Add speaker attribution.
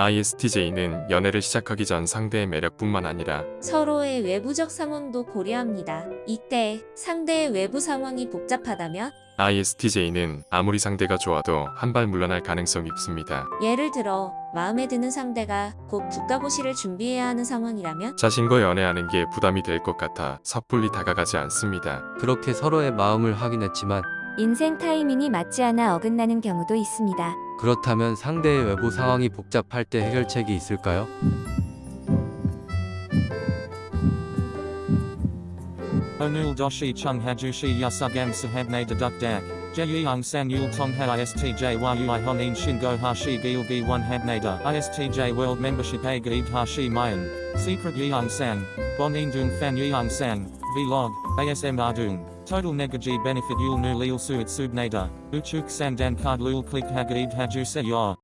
Speaker 1: ISTJ는 연애를 시작하기 전 상대의 매력뿐만 아니라
Speaker 2: 서로의 외부적 상황도 고려합니다. 이때 상대의 외부 상황이 복잡하다면
Speaker 1: ISTJ는 아무리 상대가 좋아도 한 발 물러날 가능성이 있습니다.
Speaker 2: 예를 들어 마음에 드는 상대가 곧 국가고시를 준비해야 하는 상황이라면
Speaker 1: 자신과 연애하는 게 부담이 될 것 같아 섣불리 다가가지 않습니다.
Speaker 3: 그렇게 서로의 마음을 확인했지만
Speaker 4: 인생 타이밍이 맞지 않아 어긋나는 경우도 있습니다.
Speaker 3: 그렇다면 상대의 외부 상황이 복잡할 때 해결책이 있을까요?
Speaker 5: Onul doshi chung hajushi yasugam sahabne deduk dak. Jeyung san yul tongha istj yui honin shingo hashi gilgi one habnada. Istj gaib hashi mayan. Secret dung fan yeung sang. Vlog. ASM ardung. Total negaji benefit yul nu lil suit subnada. Uchuk sandan card lul click hagaib haju se yor.